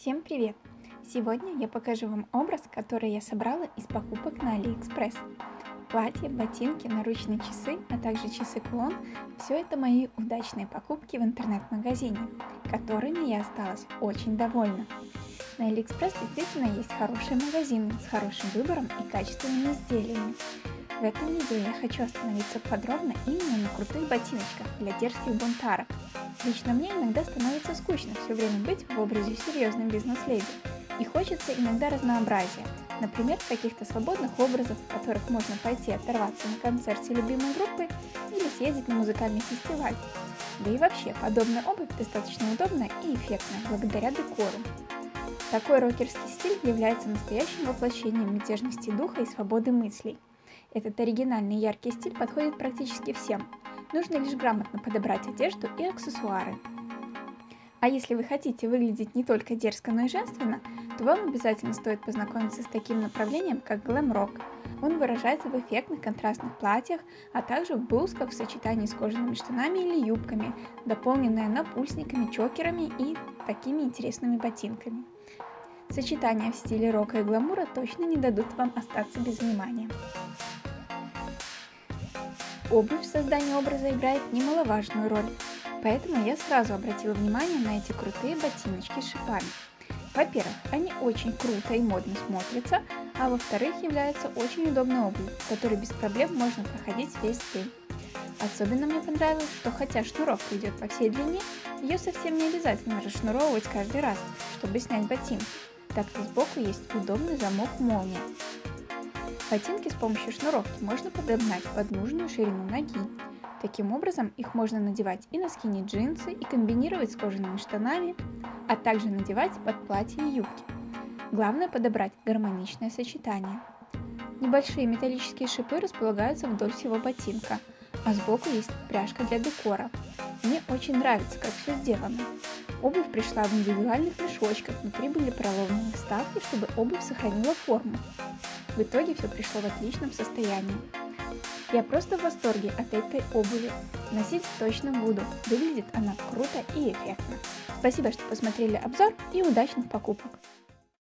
Всем привет! Сегодня я покажу вам образ, который я собрала из покупок на Алиэкспресс. Платье, ботинки, наручные часы, а также часы-кулон – все это мои удачные покупки в интернет-магазине, которыми я осталась очень довольна. На Алиэкспресс действительно есть хорошие магазины с хорошим выбором и качественными изделиями. В этом видео я хочу остановиться подробно именно на крутых ботиночках для дерзких бунтарок – Лично мне иногда становится скучно все время быть в образе серьезной бизнес-леди. И хочется иногда разнообразия, например, каких-то свободных образов, в которых можно пойти оторваться на концерте любимой группы или съездить на музыкальный фестиваль. Да и вообще, подобная обувь достаточно удобная и эффектная, благодаря декору. Такой рокерский стиль является настоящим воплощением мятежности духа и свободы мыслей. Этот оригинальный яркий стиль подходит практически всем, Нужно лишь грамотно подобрать одежду и аксессуары. А если вы хотите выглядеть не только дерзко, но и женственно, то вам обязательно стоит познакомиться с таким направлением, как глэм-рок. Он выражается в эффектных контрастных платьях, а также в блузках в сочетании с кожаными штанами или юбками, дополненная напульсниками, чокерами и такими интересными ботинками. Сочетания в стиле рока и гламура точно не дадут вам остаться без внимания. Обувь в создании образа играет немаловажную роль, поэтому я сразу обратила внимание на эти крутые ботиночки с шипами. Во-первых, они очень круто и модно смотрятся, а во-вторых, являются очень удобной обувью, которой без проблем можно проходить весь день. Особенно мне понравилось, что хотя шнуровка идет по всей длине, ее совсем не обязательно расшнуровывать каждый раз, чтобы снять ботинки, так как сбоку есть удобный замок молния. Ботинки с помощью шнуровки можно подогнать под нужную ширину ноги. Таким образом, их можно надевать и на скини джинсы, и комбинировать с кожаными штанами, а также надевать под платье и юбки. Главное подобрать гармоничное сочетание. Небольшие металлические шипы располагаются вдоль всего ботинка, а сбоку есть пряжка для декора. Мне очень нравится, как все сделано. Обувь пришла в индивидуальных мешочках, внутри были проломленные вставки, чтобы обувь сохранила форму. В итоге все пришло в отличном состоянии. Я просто в восторге от этой обуви. Носить точно буду. Выглядит она круто и эффектно. Спасибо, что посмотрели обзор и удачных покупок!